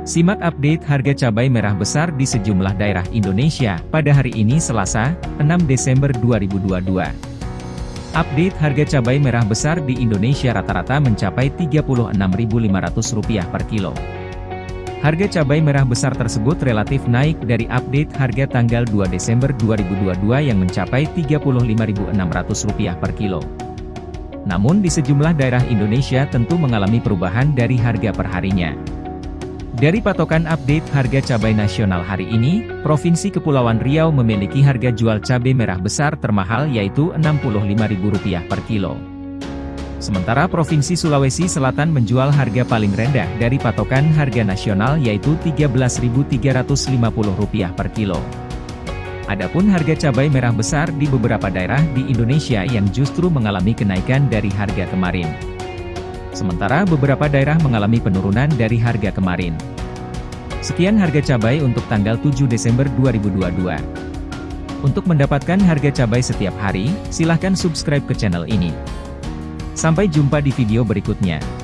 Simak update harga cabai merah besar di sejumlah daerah Indonesia pada hari ini Selasa, 6 Desember 2022. Update harga cabai merah besar di Indonesia rata-rata mencapai Rp36.500 per kilo. Harga cabai merah besar tersebut relatif naik dari update harga tanggal 2 Desember 2022 yang mencapai Rp35.600 per kilo. Namun di sejumlah daerah Indonesia tentu mengalami perubahan dari harga perharinya. Dari patokan update harga cabai nasional hari ini, Provinsi Kepulauan Riau memiliki harga jual cabai merah besar termahal yaitu Rp65.000 per kilo. Sementara Provinsi Sulawesi Selatan menjual harga paling rendah dari patokan harga nasional yaitu Rp13.350 per kilo. Adapun harga cabai merah besar di beberapa daerah di Indonesia yang justru mengalami kenaikan dari harga kemarin. Sementara beberapa daerah mengalami penurunan dari harga kemarin. Sekian harga cabai untuk tanggal 7 Desember 2022. Untuk mendapatkan harga cabai setiap hari, silahkan subscribe ke channel ini. Sampai jumpa di video berikutnya.